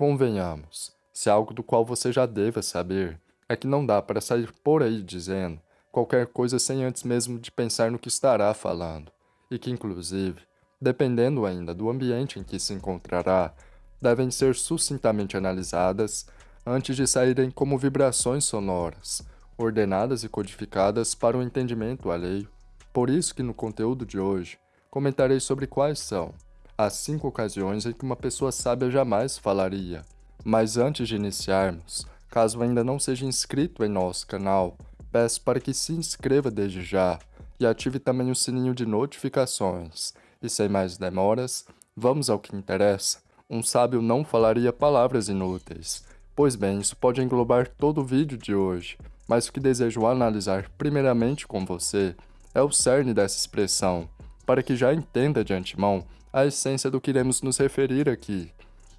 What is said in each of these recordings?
Convenhamos, se algo do qual você já deva saber, é que não dá para sair por aí dizendo qualquer coisa sem antes mesmo de pensar no que estará falando, e que, inclusive, dependendo ainda do ambiente em que se encontrará, devem ser sucintamente analisadas antes de saírem como vibrações sonoras, ordenadas e codificadas para o entendimento alheio. Por isso que no conteúdo de hoje, comentarei sobre quais são as cinco ocasiões em que uma pessoa sábia jamais falaria. Mas antes de iniciarmos, caso ainda não seja inscrito em nosso canal, peço para que se inscreva desde já e ative também o sininho de notificações. E sem mais demoras, vamos ao que interessa. Um sábio não falaria palavras inúteis. Pois bem, isso pode englobar todo o vídeo de hoje, mas o que desejo analisar primeiramente com você é o cerne dessa expressão, para que já entenda de antemão a essência do que iremos nos referir aqui.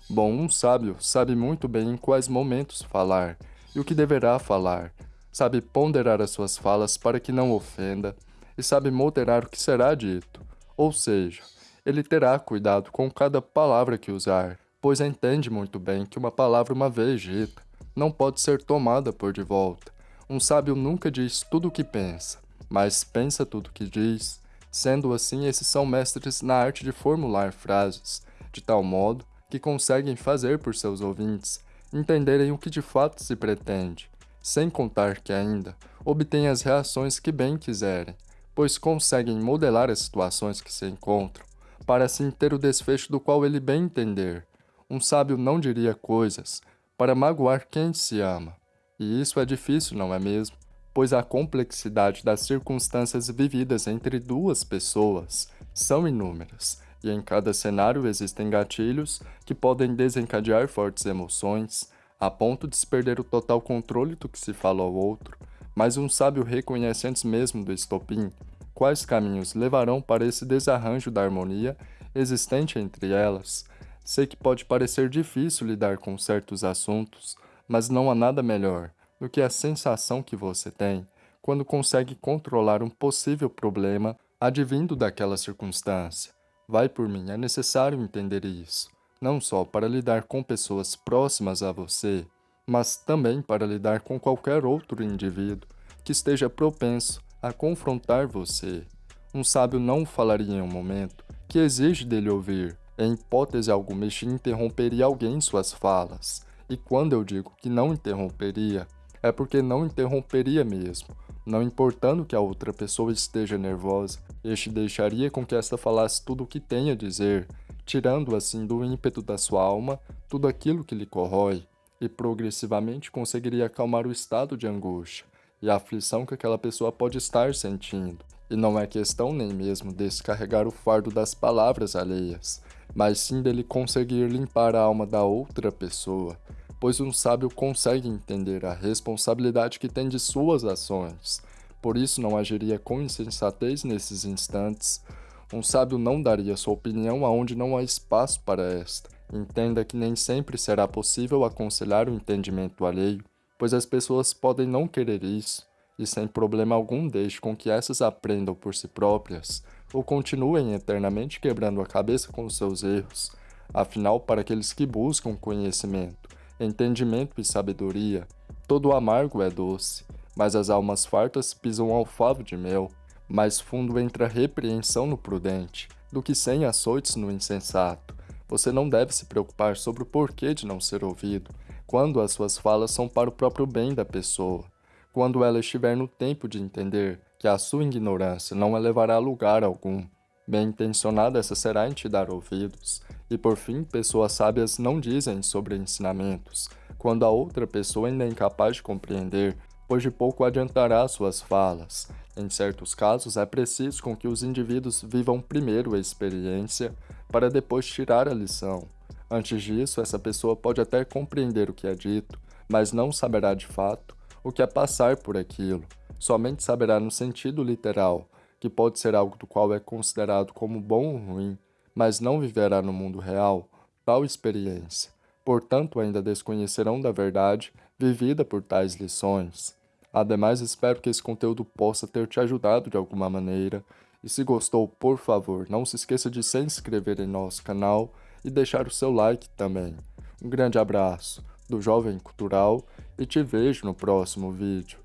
Bom, um sábio sabe muito bem em quais momentos falar e o que deverá falar, sabe ponderar as suas falas para que não ofenda e sabe moderar o que será dito, ou seja, ele terá cuidado com cada palavra que usar, pois entende muito bem que uma palavra uma vez dita não pode ser tomada por de volta. Um sábio nunca diz tudo o que pensa, mas pensa tudo o que diz Sendo assim, esses são mestres na arte de formular frases, de tal modo que conseguem fazer por seus ouvintes entenderem o que de fato se pretende, sem contar que ainda obtêm as reações que bem quiserem, pois conseguem modelar as situações que se encontram, para assim ter o desfecho do qual ele bem entender. Um sábio não diria coisas para magoar quem se ama, e isso é difícil, não é mesmo? Pois a complexidade das circunstâncias vividas entre duas pessoas são inúmeras, e em cada cenário existem gatilhos que podem desencadear fortes emoções, a ponto de se perder o total controle do que se fala ao outro, mas um sábio reconhece antes mesmo do estopim quais caminhos levarão para esse desarranjo da harmonia existente entre elas. Sei que pode parecer difícil lidar com certos assuntos, mas não há nada melhor do que a sensação que você tem quando consegue controlar um possível problema advindo daquela circunstância. Vai por mim, é necessário entender isso, não só para lidar com pessoas próximas a você, mas também para lidar com qualquer outro indivíduo que esteja propenso a confrontar você. Um sábio não falaria em um momento que exige dele ouvir. Em hipótese alguma, este interromperia alguém em suas falas. E quando eu digo que não interromperia, é porque não interromperia mesmo, não importando que a outra pessoa esteja nervosa, este deixaria com que esta falasse tudo o que tem a dizer, tirando assim do ímpeto da sua alma tudo aquilo que lhe corrói, e progressivamente conseguiria acalmar o estado de angústia e a aflição que aquela pessoa pode estar sentindo. E não é questão nem mesmo descarregar o fardo das palavras alheias, mas sim dele conseguir limpar a alma da outra pessoa, pois um sábio consegue entender a responsabilidade que tem de suas ações. Por isso não agiria com insensatez nesses instantes. Um sábio não daria sua opinião aonde não há espaço para esta. Entenda que nem sempre será possível aconselhar o entendimento alheio, pois as pessoas podem não querer isso, e sem problema algum deixe com que essas aprendam por si próprias, ou continuem eternamente quebrando a cabeça com seus erros. Afinal, para aqueles que buscam conhecimento, entendimento e sabedoria. Todo amargo é doce, mas as almas fartas pisam ao favo de mel. Mais fundo entra repreensão no prudente, do que sem açoites no insensato. Você não deve se preocupar sobre o porquê de não ser ouvido, quando as suas falas são para o próprio bem da pessoa. Quando ela estiver no tempo de entender que a sua ignorância não a levará a lugar algum, bem intencionada essa será em te dar ouvidos, e por fim, pessoas sábias não dizem sobre ensinamentos, quando a outra pessoa ainda é incapaz de compreender, pois de pouco adiantará suas falas. Em certos casos, é preciso com que os indivíduos vivam primeiro a experiência, para depois tirar a lição. Antes disso, essa pessoa pode até compreender o que é dito, mas não saberá de fato o que é passar por aquilo. Somente saberá no sentido literal, que pode ser algo do qual é considerado como bom ou ruim, mas não viverá no mundo real tal experiência. Portanto, ainda desconhecerão da verdade vivida por tais lições. Ademais, espero que esse conteúdo possa ter te ajudado de alguma maneira. E se gostou, por favor, não se esqueça de se inscrever em nosso canal e deixar o seu like também. Um grande abraço do Jovem Cultural e te vejo no próximo vídeo.